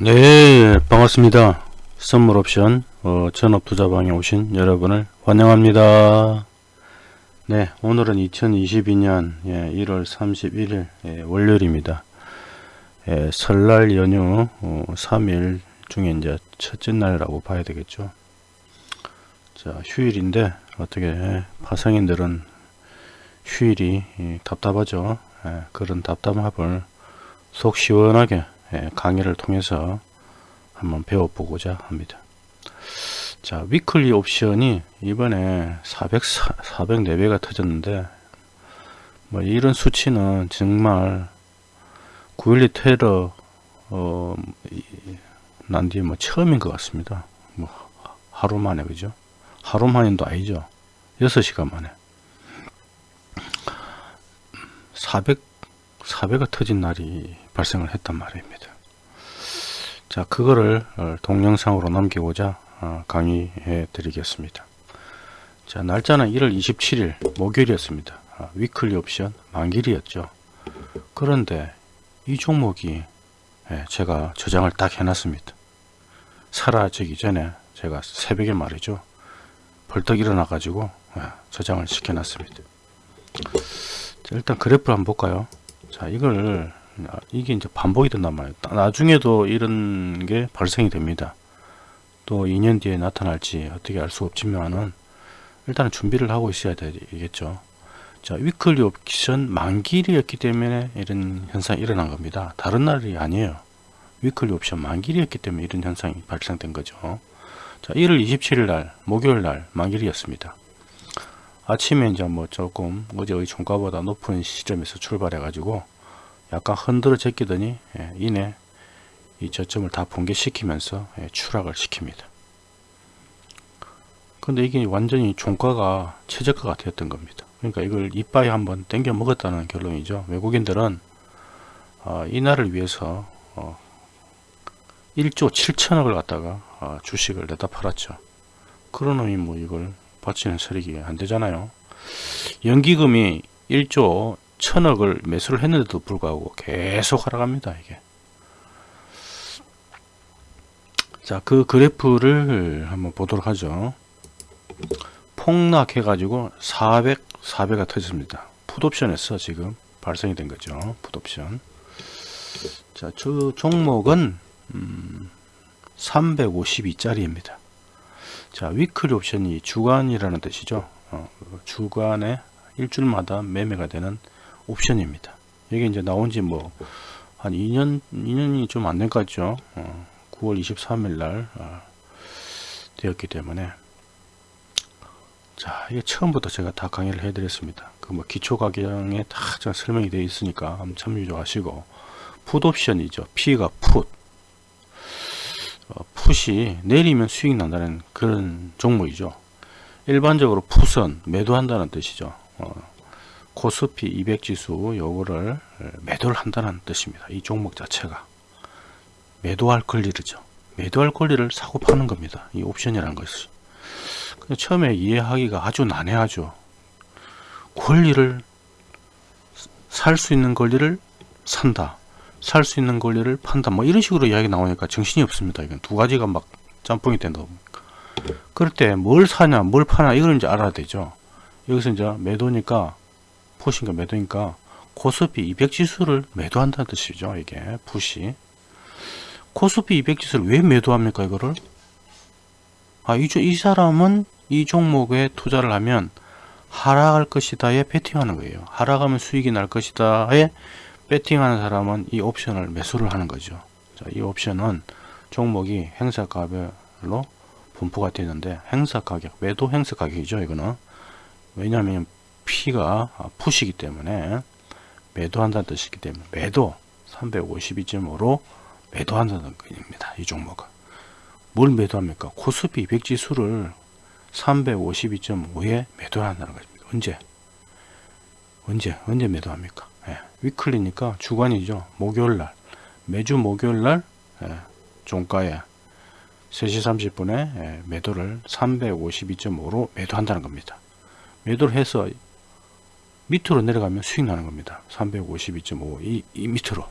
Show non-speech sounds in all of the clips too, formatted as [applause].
네 반갑습니다. 선물옵션 어, 전업투자방에 오신 여러분을 환영합니다. 네 오늘은 2022년 예, 1월 31일 예, 월요일입니다. 예, 설날 연휴 어, 3일 중에 이제 첫째 날이라고 봐야 되겠죠? 자 휴일인데 어떻게 파성인들은 휴일이 예, 답답하죠? 예, 그런 답답함을 속 시원하게 예, 강의를 통해서 한번 배워보고자 합니다. 자, 위클리 옵션이 이번에 400, 404배가 터졌는데, 뭐, 이런 수치는 정말 9.12 테러, 어, 난 뒤에 뭐 처음인 것 같습니다. 뭐, 하루 만에, 그죠? 하루 만인도 아니죠. 6시간 만에. 400, 4배가 터진 날이 발생을 했단 말입니다. 자, 그거를 어, 동영상으로 남기고자 어, 강의해 드리겠습니다. 자, 날짜는 1월 27일 목요일이었습니다. 아, 위클리 옵션 만길이었죠. 그런데 이 종목이 예, 제가 저장을 딱 해놨습니다. 사라지기 전에 제가 새벽에 말이죠. 벌떡 일어나 가지고 예, 저장을 시켜놨습니다. 자, 일단 그래프를 한번 볼까요? 자, 이걸 아, 이게 이제 반복이 된단 말이에요. 나중에도 이런 게 발생이 됩니다. 또 2년 뒤에 나타날지 어떻게 알 수 없지만은 일단은 준비를 하고 있어야 되겠죠. 자, 위클리 옵션 만길이었기 때문에 이런 현상이 일어난 겁니다. 다른 날이 아니에요. 위클리 옵션 만길이었기 때문에 이런 현상이 발생된 거죠. 자, 1월 27일 날, 목요일 날 만길이었습니다. 아침에 이제 뭐 조금 어제의 종가보다 높은 시점에서 출발해 가지고 약간 흔들어 제끼더니 예, 이내 이 저점을 다 붕괴시키면서 예, 추락을 시킵니다. 근데 이게 완전히 종가가 최저가가 되었던 겁니다. 그러니까 이걸 이빠이 한번 땡겨 먹었다는 결론이죠. 외국인들은 어, 이날을 위해서 어, 1조 7천억을 갖다가 어, 주식을 내다 팔았죠. 놈이 뭐 이걸 바치는 세력이 안 되잖아요. 연기금이 1조 천억을 매수를 했는데도 불구하고 계속 하락합니다 이게. 자 그 그래프를 한번 보도록 하죠. 폭락해 가지고 400 4배가 터졌습니다. 풋옵션에서 지금 발생이 된 거죠 풋옵션. 자저 종목은 음, 352짜리입니다. 자 위클리 옵션이 주간이라는 뜻이죠. 어, 주간에 일주일마다 매매가 되는 옵션입니다. 이게 이제 나온 지 뭐 한 2년 2년이 좀 안 된 것 같죠. 어, 9월 23일 날 어, 되었기 때문에 자 이게 처음부터 제가 다 강의를 해드렸습니다. 그 뭐 기초 가격에 다 설명이 되어 있으니까 한번 참조하시고 풋 옵션이죠. P가 풋 어, 풋이 내리면 수익 난다는 그런 종목이죠. 일반적으로 풋은 매도한다는 뜻이죠. 어, 코스피 200 지수 요거를 매도를 한다는 뜻입니다. 이 종목 자체가 매도할 권리죠. 매도할 권리를 사고 파는 겁니다. 이 옵션이라는 것이. 처음에 이해하기가 아주 난해하죠. 권리를 살 수 있는 권리를 산다. 살 수 있는 권리를 판다. 뭐 이런 식으로 이야기 나오니까 정신이 없습니다. 이건 두 가지가 막 짬뽕이 된다. 그럴 때 뭘 사냐, 뭘 파냐 이걸 이제 알아야 되죠. 여기서 이제 매도니까 푸시인가 매도니까 코스피 200 지수를 매도한다는 뜻이죠. 이게 푸시. 코스피 200 지수를 왜 매도합니까? 이거를? 아, 이, 이 사람은 이 종목에 투자를 하면 하락할 것이다에 베팅하는 거예요. 하락하면 수익이 날 것이다에 베팅하는 사람은 이 옵션을 매수를 하는 거죠. 자, 이 옵션은 종목이 행사 가격으로 분포가 되는데 행사 가격, 매도 행사 가격이죠. 이거는 왜냐하면 P가 푸시기 때문에 매도한다는 뜻이기 때문에 매도 352.5로 매도한다는 겁니다. 이 종목은. 뭘 매도합니까? 코스피 200 지수를 352.5에 매도한다는 것입니다. 언제? 언제? 언제 매도합니까? 예, 위클리니까 주간이죠. 목요일날. 매주 목요일날 예, 종가에 3시 30분에 예, 매도를 352.5로 매도한다는 겁니다. 매도를 해서 밑으로 내려가면 수익 나는 겁니다. 352.5 이, 이 밑으로.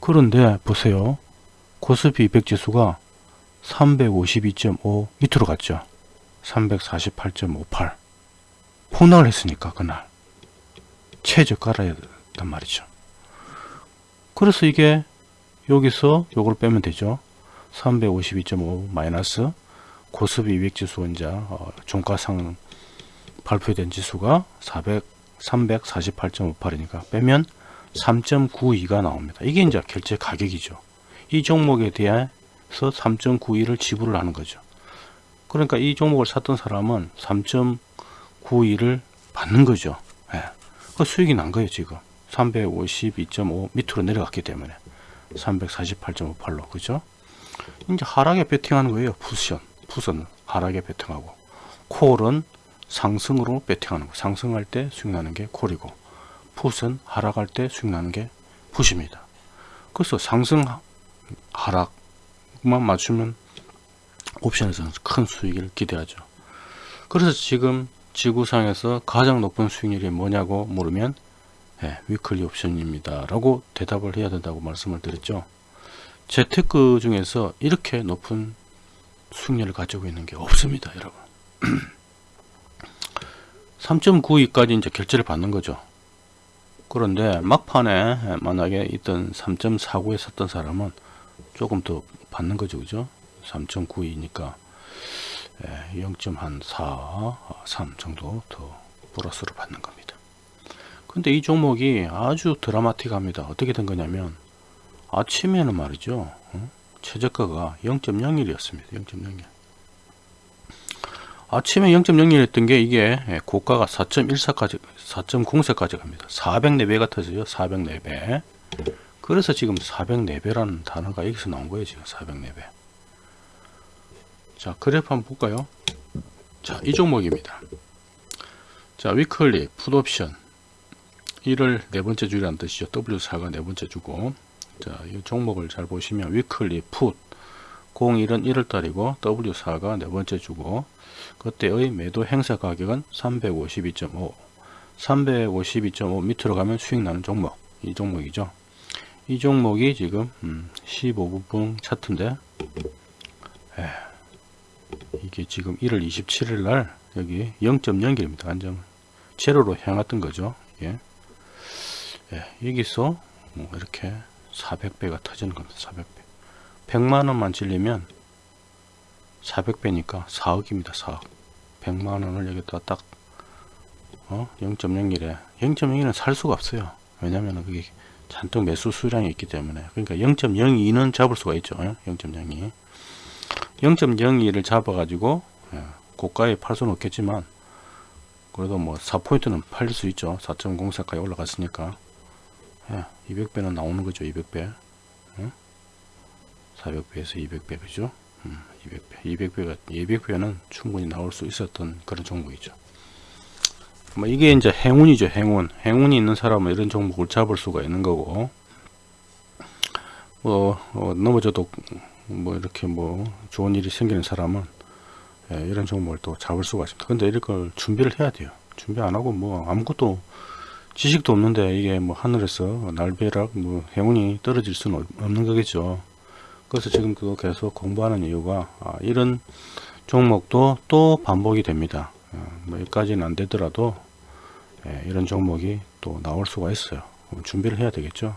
그런데 보세요. 코스피 200 지수가 352.5 밑으로 갔죠. 348.58 폭락을 했으니까 그날 최저 깔아야 된단 말이죠. 그래서 이게 여기서 요걸 빼면 되죠. 352.5 마이너스 고스피 200 지수 이제 어, 종가상 발표된 지수가 400 348.58이니까 빼면 3.92가 나옵니다. 이게 이제 결제 가격이죠. 이 종목에 대해서 3.91을 지불을 하는 거죠. 그러니까 이 종목을 샀던 사람은 3.91을 받는 거죠. 예. 그 수익이 난 거예요, 지금. 352.5 밑으로 내려갔기 때문에 348.58로 그죠? 이제 하락에 베팅하는 거예요. 푸션, 푸선 하락에 베팅하고 콜은 상승으로 베팅하는 거. 상승할 때 수익 나는 게 콜이고 풋은 하락할 때 수익 나는 게 풋입니다. 그래서 상승 하락만 맞추면 옵션에서는 큰 수익을 기대하죠. 그래서 지금 지구상에서 가장 높은 수익률이 뭐냐고 물으면 네, 위클리 옵션입니다. 라고 대답을 해야 된다고 말씀을 드렸죠. 재테크 중에서 이렇게 높은 수익률을 가지고 있는 게 없습니다. 여러분. [clears throat] 3.92까지 이제 결제를 받는 거죠. 그런데 막판에 만약에 있던 3.49에 샀던 사람은 조금 더 받는 거죠. 그죠? 3.92니까 0.4, 3 정도 더 플러스로 받는 겁니다. 근데 이 종목이 아주 드라마틱합니다. 어떻게 된 거냐면 아침에는 말이죠. 어? 최저가가 0.01이었습니다. 0.01. 아침에 0.01 했던 게 이게 고가가 4.14까지 4.04까지 갑니다. 404배가 터져요. 404배. 그래서 지금 404배라는 단어가 여기서 나온 거예요. 지금 404배. 자, 그래프 한번 볼까요? 자, 이 종목입니다. 자, 위클리 풋옵션 이를 네 번째 줄이라는 뜻이죠. W4가 네 번째 주고 자, 이 종목을 잘 보시면 위클리 풋 01은 1월달이고 W4가 네 번째 주고 그때의 매도 행사 가격은 352.5 352.5 밑으로 가면 수익 나는 종목. 이 종목이죠. 이 종목이 지금 음, 15분봉 차트인데 에, 이게 지금 1월 27일 날 여기 0.0입니다. 안정 제로로 향했던 거죠. 예. 예, 여기서 뭐 이렇게 400배가 터지는 겁니다. 400배 100만원만 질리면 400배니까 4억입니다 4억. 100만원을 여기다 딱 어? 0.01에. 0.01은 살 수가 없어요. 왜냐면 그게 잔뜩 매수 수량이 있기 때문에. 그러니까 0.02는 잡을 수가 있죠. 0.02 0.02를 잡아 가지고 예, 고가에 팔 수는 없겠지만 그래도 뭐 4포인트는 팔릴 수 있죠. 4.04까지 올라갔으니까. 예, 200배는 나오는 거죠 200배 400배에서 200배 그죠 200배. 200배가 200배는 충분히 나올 수 있었던 그런 종목이죠. 뭐 이게 이제 행운이죠 행운. 행운이 있는 사람은 이런 종목을 잡을 수가 있는 거고. 뭐 어, 넘어져도 뭐 이렇게 뭐 좋은 일이 생기는 사람은 예, 이런 종목을 또 잡을 수가 있습니다. 근데 이럴 걸 준비를 해야 돼요. 준비 안 하고 뭐 아무것도 지식도 없는데 이게 뭐 하늘에서 날벼락 뭐 행운이 떨어질 수는 없는 거겠죠 그래서 지금 그 계속 공부하는 이유가 아, 이런 종목도 또 반복이 됩니다. 어, 뭐 여기까지는 안 되더라도 예, 이런 종목이 또 나올 수가 있어요. 준비를 해야 되겠죠.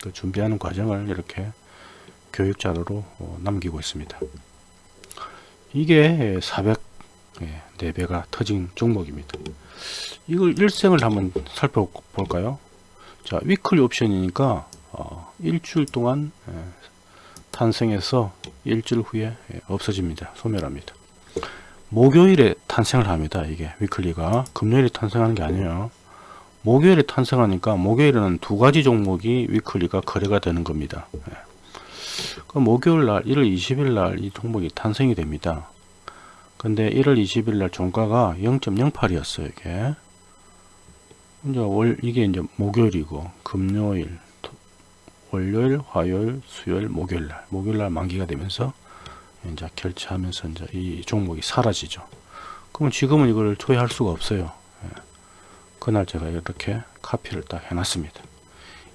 그 준비하는 과정을 이렇게 교육 자료로 어, 남기고 있습니다. 이게 400 예, 4배가 터진 종목입니다. 이걸 일생을 한번 살펴볼까요? 자, 위클리 옵션이니까 어, 일주일 동안 예, 탄생해서 일주일 후에 없어집니다. 소멸합니다. 목요일에 탄생을 합니다. 이게 위클리가 금요일에 탄생하는 게 아니에요. 목요일에 탄생하니까 목요일에는 두 가지 종목이 위클리가 거래가 되는 겁니다. 예. 그 목요일 날 1월 20일 날 이 종목이 탄생이 됩니다. 근데 1월 20일 날 종가가 0.08이었어요. 이게 이제 월 이게 이제 목요일이고 금요일 월요일, 화요일, 수요일, 목요일 날 목요일 날 만기가 되면서 이제 결제하면서 이제 이 종목이 사라지죠. 그러면 지금은 이걸 투여할 수가 없어요. 예. 그날 제가 이렇게 카피를 딱 해놨습니다.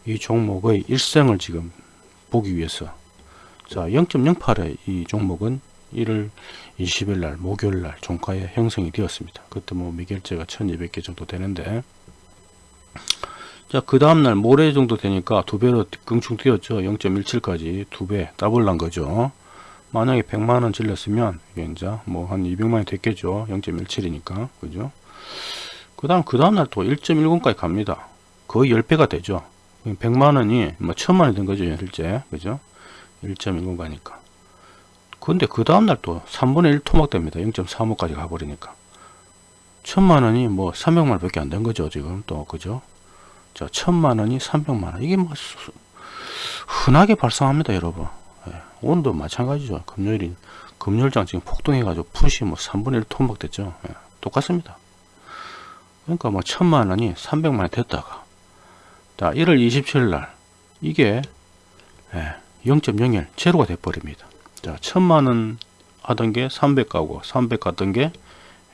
이 종목의 일생을 지금 보기 위해서 자 0.08의 이 종목은 1월 20일 날 목요일 날 종가에 형성이 되었습니다. 그때 뭐 미결제가 1200개 정도 되는데 자 그 다음날 모레 정도 되니까 두 배로 껑충 뛰었죠. 0.17까지 두 배 더블 난 거죠. 만약에 100만원 질렀으면 이게 이제 뭐 한 200만원이 됐겠죠. 0.17이니까 그죠. 그 다음 그 다음날 또 1.10까지 갑니다. 거의 10배가 되죠. 100만원이 뭐 1000만원이 된 거죠. 실제 그죠. 1.10 가니까. 근데 그 다음날 또 3분의 1 토막됩니다. 0.35까지 가버리니까. 천만원이 뭐 300만원 밖에 안 된 거죠. 지금 또 그죠. 자 천만 원이 300만 원 이게 뭐 수- 흔하게 발생합니다. 여러분. 예, 오늘도 마찬가지죠. 금요일인 금요일장 지금 폭등해가지고 푸시 뭐 3분의 1 토막 됐죠. 예, 똑같습니다. 그러니까 뭐 천만 원이 300만 원 됐다가 자 1월 27일 날 이게 예, 0.01 제로가 돼 버립니다. 자 천만 원 하던 게 300 가고 300 갔던 게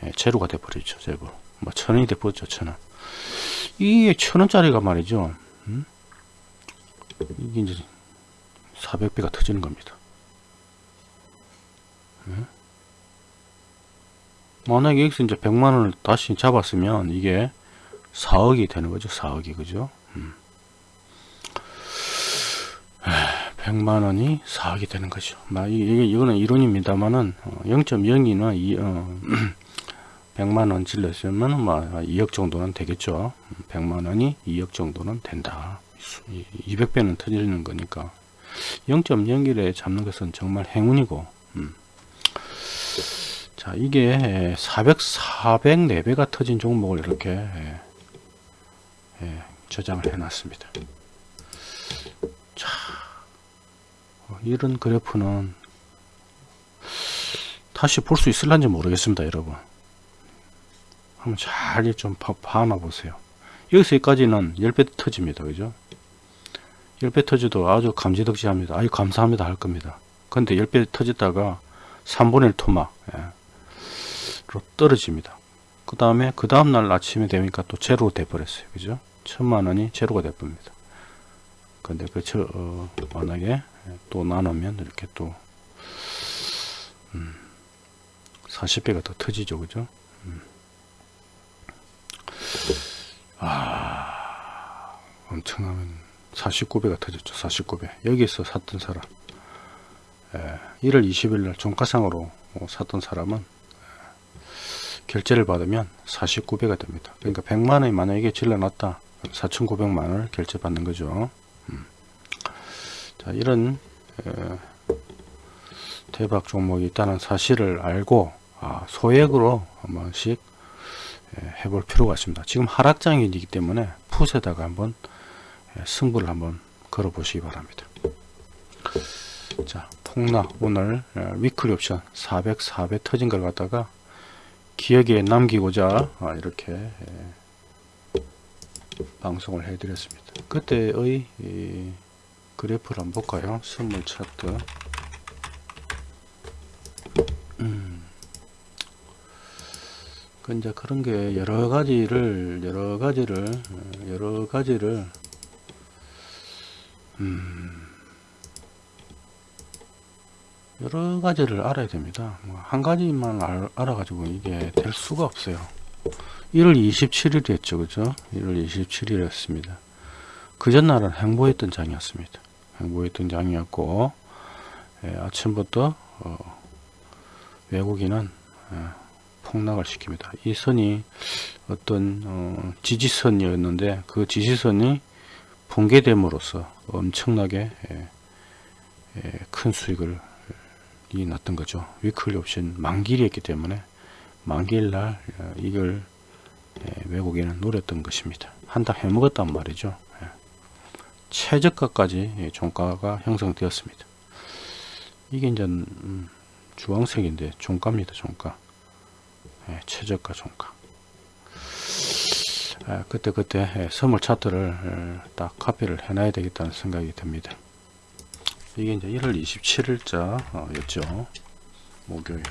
예, 제로가 돼 버리죠. 제로 뭐 천원이 돼 버렸죠. 천원 이게 천원짜리가 말이죠. 음? 이게 이제 400배가 터지는 겁니다. 음? 만약에 여기서 이제 100만원을 다시 잡았으면 이게 4억이 되는 거죠. 4억이 그죠? 음. 100만원이 4억이 되는 거죠. 막 이- 이거는 이론입니다만은 0.02나 2, 어, [clears throat] 100만원 질렀으면 뭐 2억 정도는 되겠죠. 100만원이 2억 정도는 된다. 200배는 터지는 거니까 0.01에 잡는 것은 정말 행운이고 음. 자 이게 400, 404배가 터진 종목을 이렇게 예, 예, 저장을 해 놨습니다 자 어, 이런 그래프는 다시 볼 수 있을런지 모르겠습니다 여러분 한번 잘좀 봐놔 보세요. 여기서 여기까지는 10배 터집니다. 그죠? 10배 터져도 아주 감지덕지합니다. 아유 감사합니다 할 겁니다. 근데 10배 터졌다가 3분의 1 토막 예, 로 떨어집니다. 그 다음에 그 다음날 아침에 되니까 또 제로로 돼 버렸어요. 그죠? 천만원이 제로가 돼 버립니다. 근데 그 저, 어, 만약에 또 나누면 이렇게 또 음, 40배가 더 터지죠. 그죠? 음. 아 엄청나면 49배가 터졌죠 49배. 여기서 샀던 사람. 예, 1월 20일 날 종가상으로 어, 샀던 사람은 예, 결제를 받으면 49배가 됩니다. 그러니까 100만원이 만약에 질러놨다 4,900만원을 결제 받는 거죠. 음. 자 이런 에, 대박 종목이 있다는 사실을 알고 아, 소액으로 한 번씩 에, 해볼 필요가 있습니다. 지금 하락장이기 때문에 풋에다가 한번 에, 승부를 한번 걸어 보시기 바랍니다. 자 폭락 오늘 에, 위클리 옵션 400 4배 터진 걸 갖다가 기억에 남기고자 아, 이렇게 에, 방송을 해 드렸습니다. 그때의 이, 그래프를 한번 볼까요? 선물 차트 그 이제 그런 게 여러 가지를 여러 가지를 어, 여러 가지를 음 여러 가지를 알아야 됩니다. 뭐한 가지만 알, 알아가지고 이게 될 수가 없어요. 1월 27일이었죠, 그죠? 1월 27일이었습니다. 그 전날은 행보했던 장이었습니다. 행보했던 장이었고 예, 아침부터 어, 외국인은 예, 폭락을 시킵니다. 이 선이 어떤 어, 지지선이었는데 그 지지선이 붕괴됨으로써 엄청나게 예, 예, 큰 수익을 이 났던 거죠. 위클리 옵션 만기일이었기 때문에 만기일날 어, 이걸 예, 외국인은 노렸던 것입니다. 한탕 해먹었단 말이죠. 예. 최저가까지 예, 종가가 형성되었습니다. 이게 이제 음, 주황색인데 종가입니다. 종가. 예, 최저가 종가. 아, 그때 그때 예, 선물 차트를 예, 딱 카피를 해놔야 되겠다는 생각이 듭니다. 이게 이제 1월 27일자 어, 였죠. 목요일.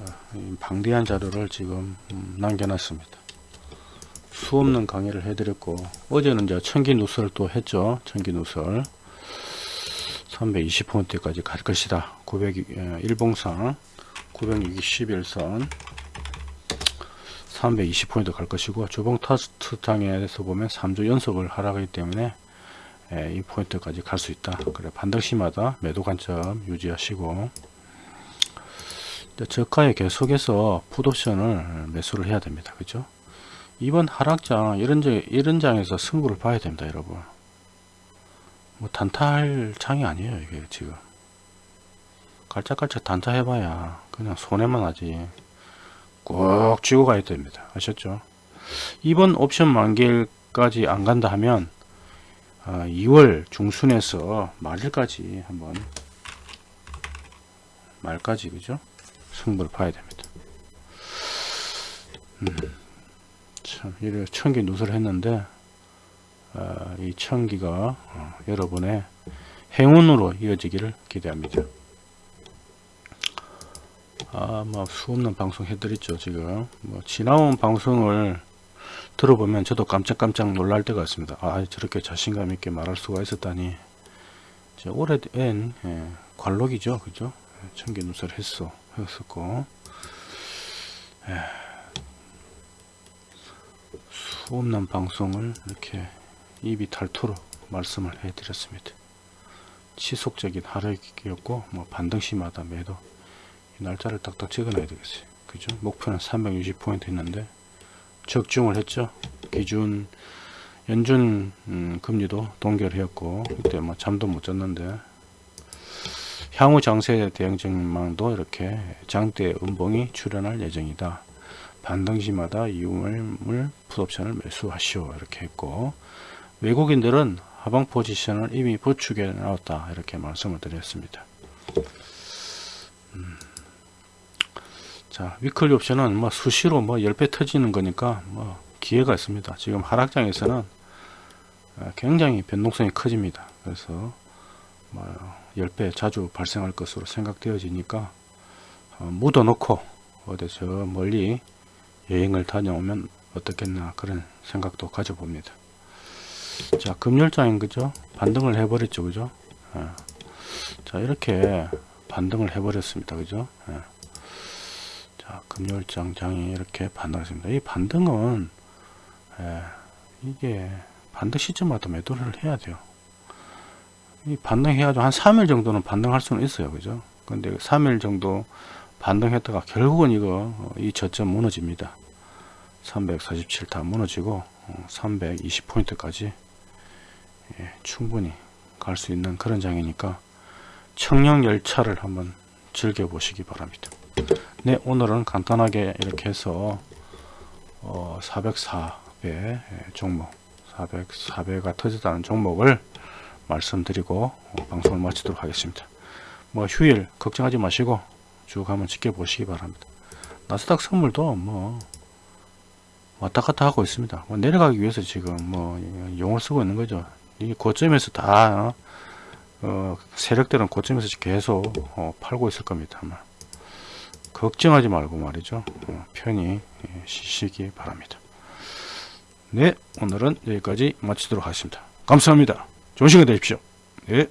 아, 이 방대한 자료를 지금 음, 남겨놨습니다. 수 없는 강의를 해드렸고 어제는 이제 청기 누설 또 했죠. 청기 누설. 320포인트까지 갈 것이다 900 일봉상 961선 320포인트 갈 것이고 주봉 터스트탕에서 보면 3주 연속을 하락하기 때문에 예, 이 포인트까지 갈 수 있다. 그래 반등시마다 매도 관점 유지하시고. 저가에 계속해서 풋옵션을 매수를 해야 됩니다. 그죠? 이번 하락장 이런, 장, 이런 장에서 승부를 봐야 됩니다 여러분. 뭐 단타할 장이 아니에요 이게 지금 깔짝깔짝 단타 해봐야 그냥 손해만 하지. 꼭 쥐고 가야 됩니다. 아셨죠? 이번 옵션 만기일까지 안 간다 하면 아, 2월 중순에서 말일까지 한번 말까지 그죠? 승부를 봐야 됩니다. 음, 참 이래 천기 누설을 했는데 어, 이 천기가 어, 여러분의 행운으로 이어지기를 기대합니다 아뭐 수없는 방송 해드렸죠 지금. 뭐 지나온 방송을 들어보면 저도 깜짝깜짝 놀랄 때가 있습니다. 아 저렇게 자신감 있게 말할 수가 있었다니. 오래된 예, 관록이죠 그죠? 천기 누설 했어 했었고. 예, 수없는 방송을 이렇게 입이 닳도록 말씀을 해 드렸습니다. 지속적인 하락이었고 뭐 반등시마다 매도. 이 날짜를 딱딱 적어 놔야 되겠어요. 그죠? 목표는 360포인트 있는데 적중을 했죠. 기준 연준 음, 금리도 동결했고 이때 뭐 잠도 못 잤는데. 향후 장세 대응 전망도 이렇게 장대 음봉이 출현할 예정이다. 반등 시마다 이음을 풋옵션을 매수하시오. 이렇게 했고 외국인들은 하방 포지션을 이미 부축해 나왔다. 이렇게 말씀을 드렸습니다. 음. 자 위클리 옵션은 뭐 수시로 뭐 10배 터지는 거니까 뭐 기회가 있습니다. 지금 하락장에서는 아, 굉장히 변동성이 커집니다. 그래서 뭐 10배 자주 발생할 것으로 생각되어지니까 어, 묻어 놓고 어디 저 멀리 여행을 다녀오면 어떻겠나 그런 생각도 가져봅니다. 자 금요일장인 그죠? 반등을 해버렸죠 그죠? 예. 자 이렇게 반등을 해버렸습니다 그죠? 예. 자 금요일장 장이 이렇게 반등했습니다. 이 반등은 예, 이게 반등 시점마다 매도를 해야 돼요. 이 반등해가지고 한 3일 정도는 반등할 수는 있어요. 그죠? 근데 3일 정도 반등했다가 결국은 이거 어, 이 저점 무너집니다. 347 다 무너지고 320포인트까지 어, 예, 충분히 갈 수 있는 그런 장이니까 청량열차를 한번 즐겨 보시기 바랍니다 네 오늘은 간단하게 이렇게 해서 어, 404배 예, 종목 400, 4배가 터졌다는 종목을 말씀드리고 어, 방송을 마치도록 하겠습니다. 뭐 휴일 걱정하지 마시고 쭉 한번 지켜보시기 바랍니다. 나스닥 선물도 뭐 왔다 갔다 하고 있습니다. 뭐 내려가기 위해서 지금 뭐 용을 쓰고 있는 거죠. 이 고점에서 다 어, 세력들은 고점에서 계속 어, 팔고 있을 겁니다 아마. 걱정하지 말고 말이죠. 어, 편히 예, 쉬시기 바랍니다. 네 오늘은 여기까지 마치도록 하겠습니다. 감사합니다. 좋은 시간 되십시오. 네.